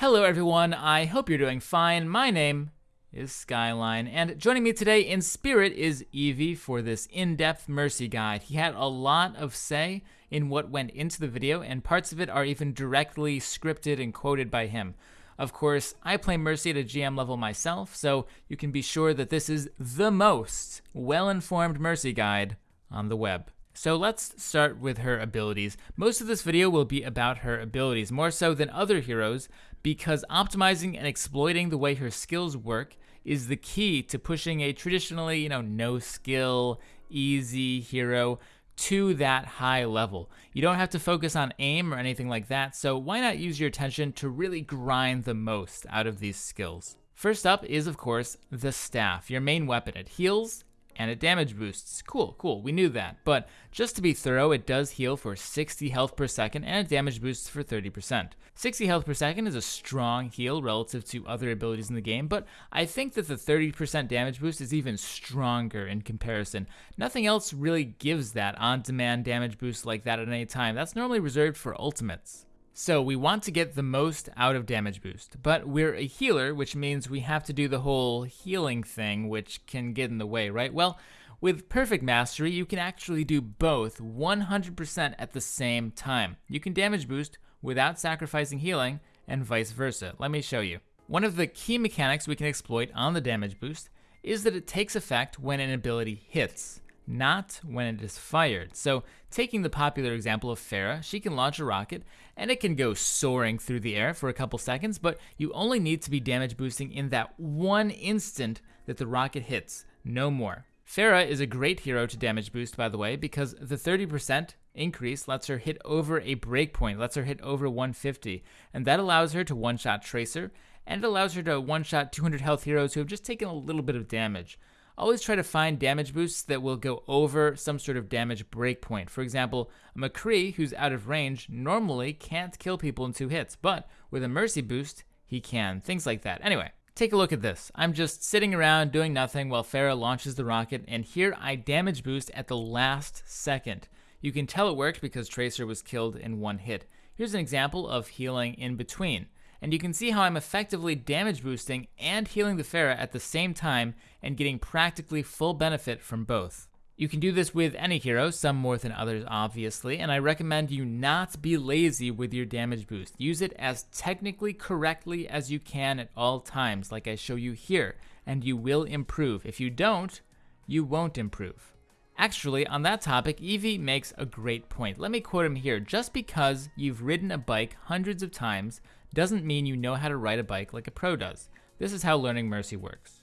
Hello, everyone. I hope you're doing fine. My name is Skyline, and joining me today in spirit is Eevee for this in-depth Mercy guide. He had a lot of say in what went into the video, and parts of it are even directly scripted and quoted by him. Of course, I play Mercy at a GM level myself, so you can be sure that this is the most well-informed Mercy guide on the web. So let's start with her abilities. Most of this video will be about her abilities, more so than other heroes, because optimizing and exploiting the way her skills work is the key to pushing a traditionally, you know, no skill, easy hero to that high level. You don't have to focus on aim or anything like that, so why not use your attention to really grind the most out of these skills? First up is, of course, the staff, your main weapon. It heals and it damage boosts. Cool, cool, we knew that. But just to be thorough, it does heal for 60 health per second and it damage boosts for 30%. 60 health per second is a strong heal relative to other abilities in the game, but I think that the 30% damage boost is even stronger in comparison. Nothing else really gives that on-demand damage boost like that at any time. That's normally reserved for ultimates. So we want to get the most out of damage boost, but we're a healer, which means we have to do the whole healing thing, which can get in the way, right? Well, with Perfect Mastery, you can actually do both 100% at the same time. You can damage boost without sacrificing healing, and vice versa. Let me show you. One of the key mechanics we can exploit on the damage boost is that it takes effect when an ability hits not when it is fired. So taking the popular example of Pharah, she can launch a rocket and it can go soaring through the air for a couple seconds, but you only need to be damage boosting in that one instant that the rocket hits, no more. Pharah is a great hero to damage boost, by the way, because the 30% increase lets her hit over a breakpoint, lets her hit over 150, and that allows her to one-shot Tracer, and it allows her to one-shot 200 health heroes who have just taken a little bit of damage always try to find damage boosts that will go over some sort of damage breakpoint. For example, a McCree who's out of range normally can't kill people in two hits, but with a Mercy boost, he can. Things like that. Anyway, take a look at this. I'm just sitting around doing nothing while Pharah launches the rocket, and here I damage boost at the last second. You can tell it worked because Tracer was killed in one hit. Here's an example of healing in between and you can see how I'm effectively damage boosting and healing the Pharah at the same time and getting practically full benefit from both. You can do this with any hero, some more than others obviously, and I recommend you not be lazy with your damage boost. Use it as technically correctly as you can at all times, like I show you here, and you will improve. If you don't, you won't improve. Actually, on that topic, Eevee makes a great point. Let me quote him here. Just because you've ridden a bike hundreds of times doesn't mean you know how to ride a bike like a pro does. This is how learning Mercy works.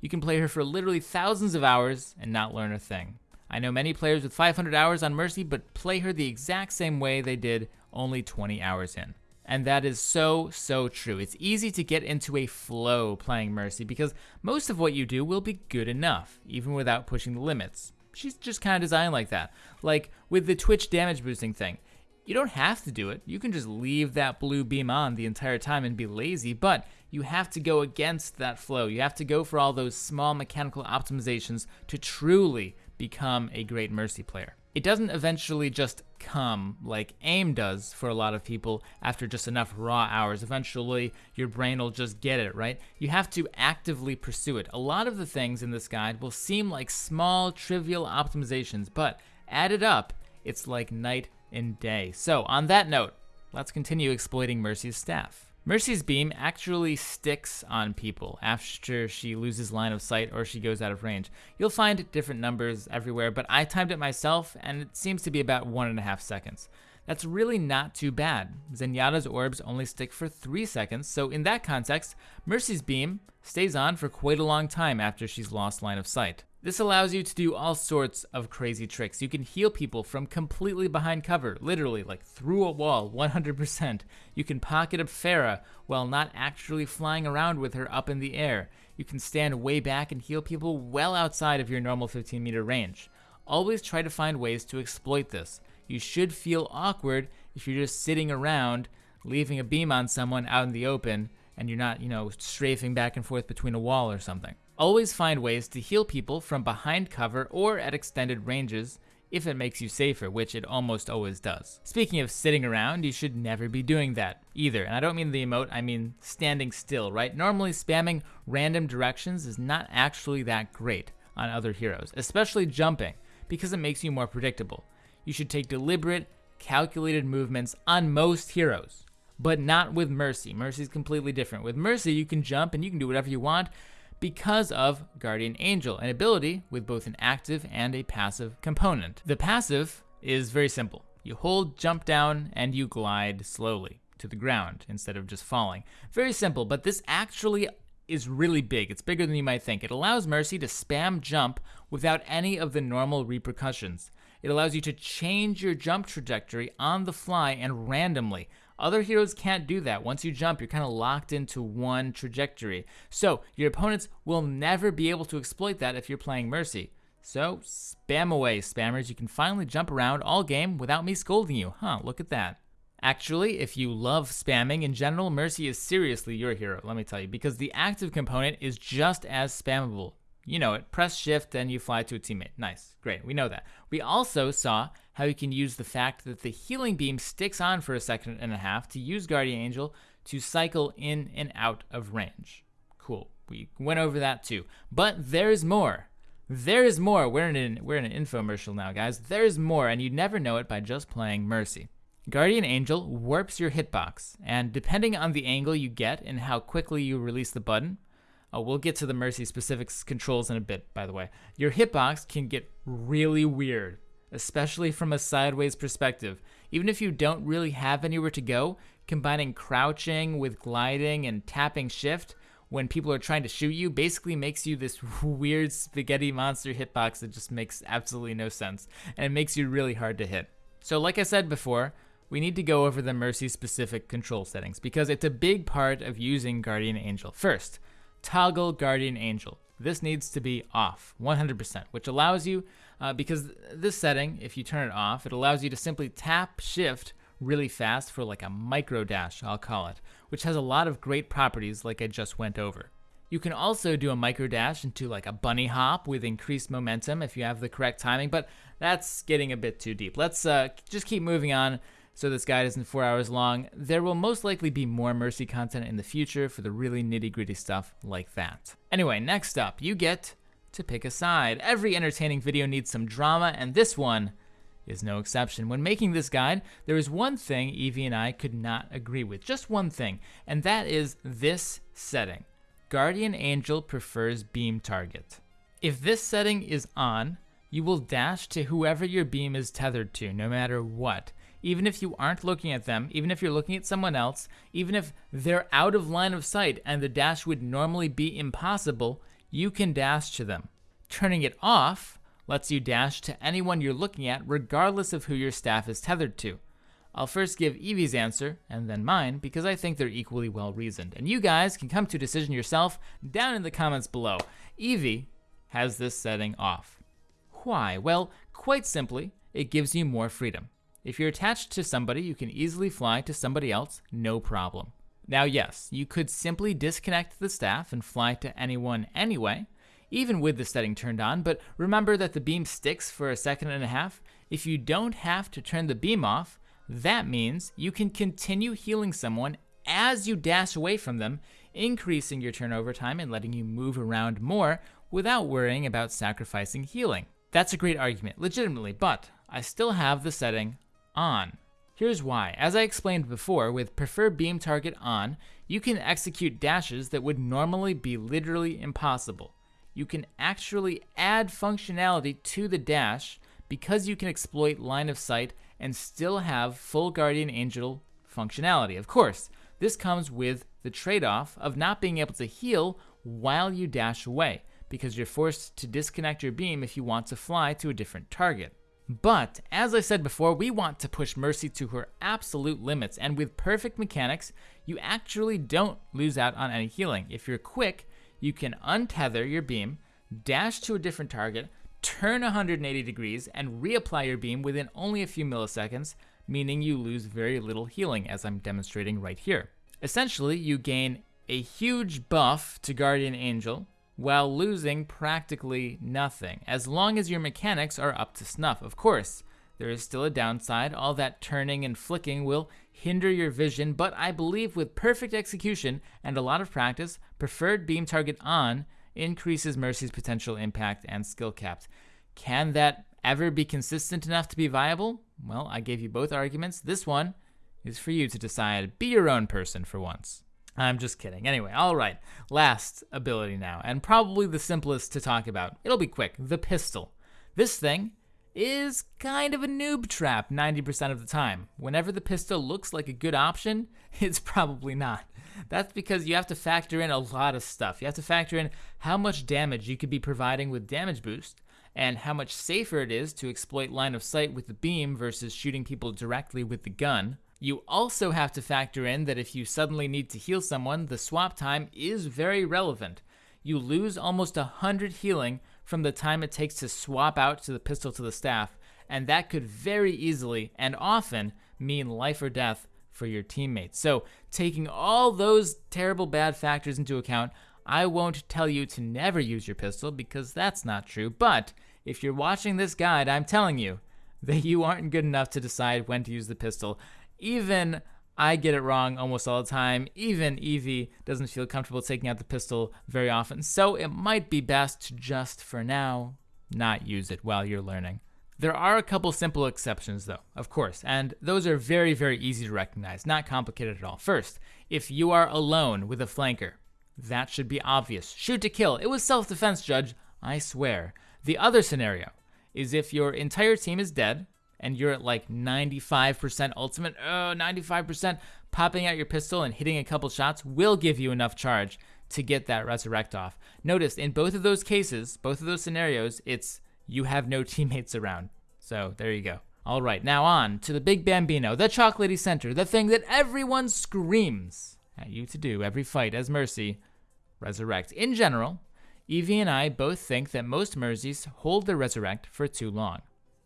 You can play her for literally thousands of hours and not learn a thing. I know many players with 500 hours on Mercy, but play her the exact same way they did only 20 hours in. And that is so, so true. It's easy to get into a flow playing Mercy because most of what you do will be good enough, even without pushing the limits she's just kind of designed like that. Like with the Twitch damage boosting thing, you don't have to do it. You can just leave that blue beam on the entire time and be lazy, but you have to go against that flow. You have to go for all those small mechanical optimizations to truly become a great Mercy player it doesn't eventually just come like aim does for a lot of people after just enough raw hours. Eventually, your brain will just get it, right? You have to actively pursue it. A lot of the things in this guide will seem like small, trivial optimizations, but added up, it's like night and day. So, on that note, let's continue exploiting Mercy's staff. Mercy's beam actually sticks on people after she loses line of sight or she goes out of range. You'll find different numbers everywhere, but I timed it myself and it seems to be about one and a half seconds. That's really not too bad. Zenyatta's orbs only stick for 3 seconds, so in that context, Mercy's beam stays on for quite a long time after she's lost line of sight. This allows you to do all sorts of crazy tricks. You can heal people from completely behind cover, literally like through a wall, 100%. You can pocket a Pharah while not actually flying around with her up in the air. You can stand way back and heal people well outside of your normal 15 meter range. Always try to find ways to exploit this. You should feel awkward if you're just sitting around, leaving a beam on someone out in the open, and you're not, you know, strafing back and forth between a wall or something. Always find ways to heal people from behind cover or at extended ranges if it makes you safer, which it almost always does. Speaking of sitting around, you should never be doing that either. And I don't mean the emote, I mean standing still, right? Normally spamming random directions is not actually that great on other heroes, especially jumping, because it makes you more predictable. You should take deliberate, calculated movements on most heroes, but not with Mercy. Mercy is completely different. With Mercy, you can jump and you can do whatever you want, because of Guardian Angel, an ability with both an active and a passive component. The passive is very simple. You hold jump down and you glide slowly to the ground instead of just falling. Very simple, but this actually is really big. It's bigger than you might think. It allows Mercy to spam jump without any of the normal repercussions. It allows you to change your jump trajectory on the fly and randomly other heroes can't do that. Once you jump, you're kind of locked into one trajectory. So your opponents will never be able to exploit that if you're playing Mercy. So spam away, spammers. You can finally jump around all game without me scolding you. Huh, look at that. Actually, if you love spamming in general, Mercy is seriously your hero, let me tell you, because the active component is just as spammable. You know it. Press shift, and you fly to a teammate. Nice. Great. We know that. We also saw how you can use the fact that the healing beam sticks on for a second and a half to use Guardian Angel to cycle in and out of range. Cool. We went over that too. But there's more. There's more. We're in an, we're in an infomercial now, guys. There's more, and you never know it by just playing Mercy. Guardian Angel warps your hitbox, and depending on the angle you get and how quickly you release the button, uh, we'll get to the Mercy specifics controls in a bit, by the way. Your hitbox can get really weird especially from a sideways perspective. Even if you don't really have anywhere to go, combining crouching with gliding and tapping shift when people are trying to shoot you basically makes you this weird spaghetti monster hitbox that just makes absolutely no sense and it makes you really hard to hit. So like I said before, we need to go over the Mercy specific control settings because it's a big part of using Guardian Angel. First, toggle Guardian Angel. This needs to be off 100%, which allows you uh, because this setting, if you turn it off, it allows you to simply tap shift really fast for like a micro dash, I'll call it, which has a lot of great properties like I just went over. You can also do a micro dash into like a bunny hop with increased momentum if you have the correct timing, but that's getting a bit too deep. Let's uh, just keep moving on so this guide isn't four hours long. There will most likely be more Mercy content in the future for the really nitty gritty stuff like that. Anyway, next up, you get to pick a side. Every entertaining video needs some drama, and this one is no exception. When making this guide, there is one thing Evie and I could not agree with. Just one thing, and that is this setting. Guardian Angel prefers beam target. If this setting is on, you will dash to whoever your beam is tethered to, no matter what. Even if you aren't looking at them, even if you're looking at someone else, even if they're out of line of sight and the dash would normally be impossible, you can dash to them. Turning it off lets you dash to anyone you're looking at regardless of who your staff is tethered to. I'll first give Evie's answer and then mine because I think they're equally well reasoned. And you guys can come to a decision yourself down in the comments below. Evie has this setting off. Why? Well, quite simply, it gives you more freedom. If you're attached to somebody, you can easily fly to somebody else, no problem. Now, yes, you could simply disconnect the staff and fly to anyone anyway, even with the setting turned on, but remember that the beam sticks for a second and a half. If you don't have to turn the beam off, that means you can continue healing someone as you dash away from them, increasing your turnover time and letting you move around more without worrying about sacrificing healing. That's a great argument, legitimately, but I still have the setting on. Here's why. As I explained before, with Prefer Beam Target on, you can execute dashes that would normally be literally impossible. You can actually add functionality to the dash because you can exploit line of sight and still have full Guardian Angel functionality. Of course, this comes with the trade-off of not being able to heal while you dash away, because you're forced to disconnect your beam if you want to fly to a different target. But, as I said before, we want to push Mercy to her absolute limits, and with perfect mechanics, you actually don't lose out on any healing. If you're quick, you can untether your beam, dash to a different target, turn 180 degrees, and reapply your beam within only a few milliseconds, meaning you lose very little healing, as I'm demonstrating right here. Essentially, you gain a huge buff to Guardian Angel, while losing practically nothing, as long as your mechanics are up to snuff. Of course, there is still a downside. All that turning and flicking will hinder your vision, but I believe with perfect execution and a lot of practice, preferred beam target on increases Mercy's potential impact and skill capped. Can that ever be consistent enough to be viable? Well, I gave you both arguments. This one is for you to decide. Be your own person for once. I'm just kidding. Anyway, all right. Last ability now, and probably the simplest to talk about. It'll be quick. The pistol. This thing is kind of a noob trap 90% of the time. Whenever the pistol looks like a good option, it's probably not. That's because you have to factor in a lot of stuff. You have to factor in how much damage you could be providing with damage boost, and how much safer it is to exploit line of sight with the beam versus shooting people directly with the gun. You also have to factor in that if you suddenly need to heal someone, the swap time is very relevant. You lose almost 100 healing from the time it takes to swap out to the pistol to the staff, and that could very easily and often mean life or death for your teammates. So, taking all those terrible bad factors into account, I won't tell you to never use your pistol because that's not true, but if you're watching this guide, I'm telling you that you aren't good enough to decide when to use the pistol. Even I get it wrong almost all the time. Even Evie doesn't feel comfortable taking out the pistol very often. So it might be best to just, for now, not use it while you're learning. There are a couple simple exceptions, though, of course, and those are very, very easy to recognize, not complicated at all. First, if you are alone with a flanker, that should be obvious. Shoot to kill. It was self defense, Judge. I swear. The other scenario is if your entire team is dead and you're at like 95% ultimate, oh, 95%, popping out your pistol and hitting a couple shots will give you enough charge to get that resurrect off. Notice in both of those cases, both of those scenarios, it's you have no teammates around. So there you go. All right, now on to the Big Bambino, the Chocolatey Center, the thing that everyone screams at you to do every fight as Mercy. Resurrect. In general, Evie and I both think that most Mercies hold the Resurrect for too long.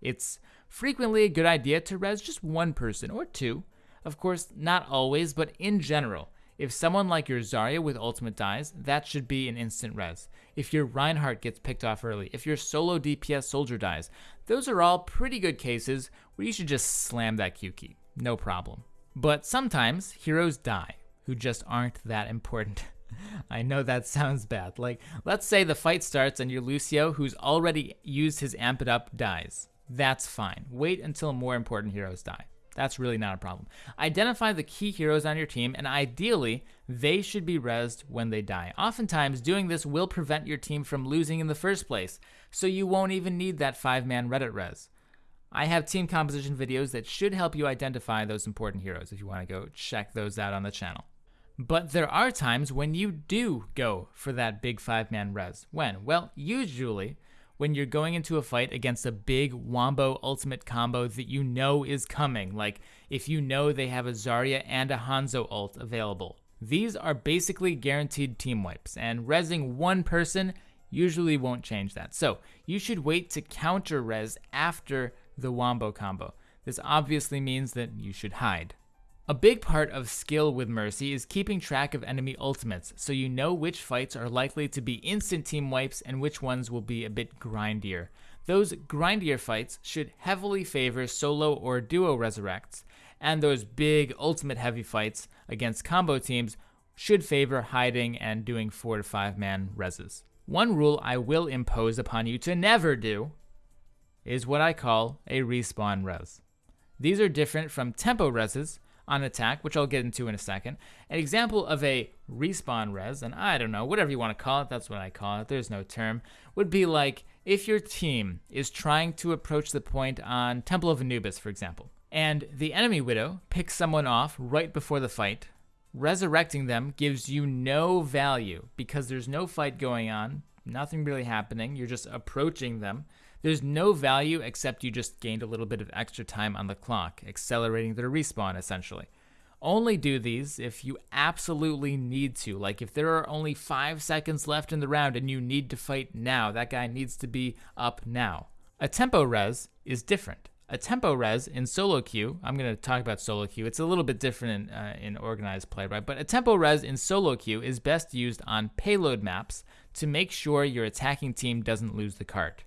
It's frequently a good idea to res just one person or two. Of course, not always, but in general, if someone like your Zarya with ultimate dies, that should be an instant res. If your Reinhardt gets picked off early, if your solo DPS soldier dies, those are all pretty good cases where you should just slam that Q key. No problem. But sometimes heroes die who just aren't that important. I know that sounds bad. Like, let's say the fight starts and your Lucio, who's already used his amp it up, dies. That's fine. Wait until more important heroes die. That's really not a problem. Identify the key heroes on your team, and ideally, they should be rezzed when they die. Oftentimes, doing this will prevent your team from losing in the first place, so you won't even need that five man Reddit res. I have team composition videos that should help you identify those important heroes if you want to go check those out on the channel. But there are times when you do go for that big five man res. When? Well, usually when you're going into a fight against a big Wombo ultimate combo that you know is coming, like if you know they have a Zarya and a Hanzo ult available. These are basically guaranteed team wipes, and resing one person usually won't change that. So you should wait to counter res after the Wombo combo. This obviously means that you should hide. A big part of skill with Mercy is keeping track of enemy ultimates, so you know which fights are likely to be instant team wipes and which ones will be a bit grindier. Those grindier fights should heavily favor solo or duo resurrects, and those big ultimate heavy fights against combo teams should favor hiding and doing 4 to 5 man reses. One rule I will impose upon you to never do is what I call a respawn res. These are different from tempo reses, on attack, which I'll get into in a second. An example of a respawn res, and I don't know, whatever you want to call it, that's what I call it, there's no term, would be like if your team is trying to approach the point on Temple of Anubis, for example, and the enemy Widow picks someone off right before the fight, resurrecting them gives you no value because there's no fight going on, nothing really happening, you're just approaching them. There's no value except you just gained a little bit of extra time on the clock, accelerating their respawn essentially. Only do these if you absolutely need to. Like if there are only five seconds left in the round and you need to fight now, that guy needs to be up now. A tempo res is different. A tempo res in solo queue, I'm going to talk about solo queue. It's a little bit different in, uh, in organized play, right? But a tempo res in solo queue is best used on payload maps to make sure your attacking team doesn't lose the cart.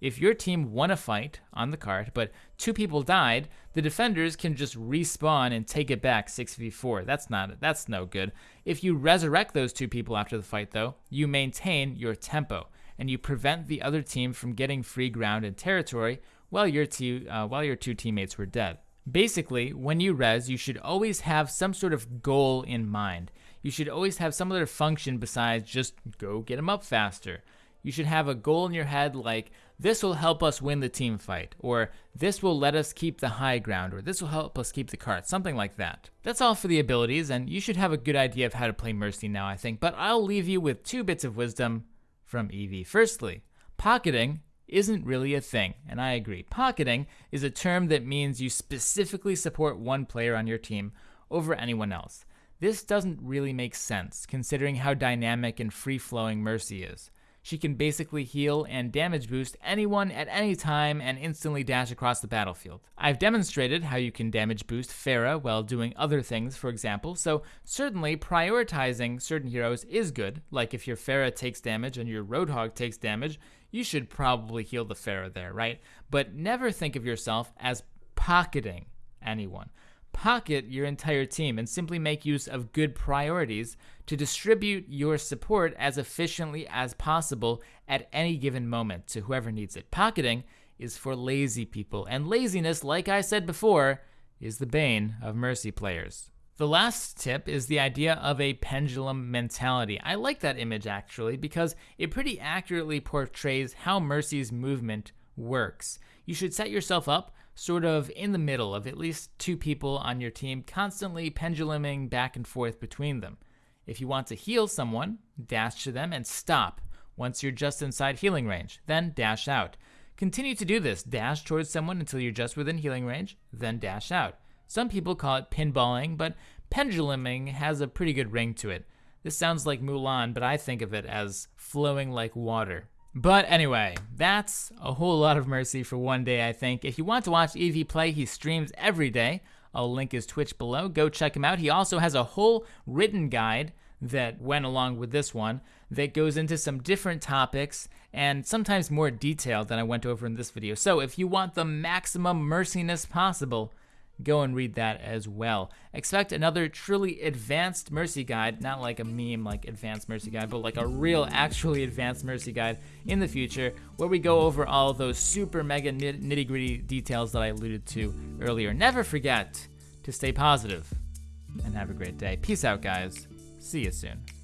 If your team won a fight on the cart, but two people died, the defenders can just respawn and take it back 6v4. That's not that's no good. If you resurrect those two people after the fight though, you maintain your tempo and you prevent the other team from getting free ground and territory while your two uh, while your two teammates were dead. Basically, when you res, you should always have some sort of goal in mind. You should always have some other function besides just go get them up faster. You should have a goal in your head like this will help us win the team fight, or this will let us keep the high ground, or this will help us keep the cart, something like that. That's all for the abilities, and you should have a good idea of how to play Mercy now, I think, but I'll leave you with two bits of wisdom from Evie. Firstly, pocketing isn't really a thing, and I agree. Pocketing is a term that means you specifically support one player on your team over anyone else. This doesn't really make sense, considering how dynamic and free-flowing Mercy is. She can basically heal and damage boost anyone at any time and instantly dash across the battlefield. I've demonstrated how you can damage boost Pharah while doing other things, for example, so certainly prioritizing certain heroes is good, like if your Pharah takes damage and your Roadhog takes damage, you should probably heal the Pharah there, right? But never think of yourself as pocketing anyone pocket your entire team and simply make use of good priorities to distribute your support as efficiently as possible at any given moment to whoever needs it. Pocketing is for lazy people, and laziness, like I said before, is the bane of Mercy players. The last tip is the idea of a pendulum mentality. I like that image actually because it pretty accurately portrays how Mercy's movement works. You should set yourself up sort of in the middle of at least two people on your team, constantly penduluming back and forth between them. If you want to heal someone, dash to them and stop once you're just inside healing range, then dash out. Continue to do this, dash towards someone until you're just within healing range, then dash out. Some people call it pinballing, but penduluming has a pretty good ring to it. This sounds like Mulan, but I think of it as flowing like water. But anyway, that's a whole lot of mercy for one day, I think. If you want to watch Evie play, he streams every day. I'll link his Twitch below. Go check him out. He also has a whole written guide that went along with this one that goes into some different topics and sometimes more detail than I went over in this video. So if you want the maximum merciness possible, go and read that as well. Expect another truly advanced Mercy guide, not like a meme like advanced Mercy guide, but like a real actually advanced Mercy guide in the future where we go over all those super mega nitty gritty details that I alluded to earlier. Never forget to stay positive and have a great day. Peace out, guys. See you soon.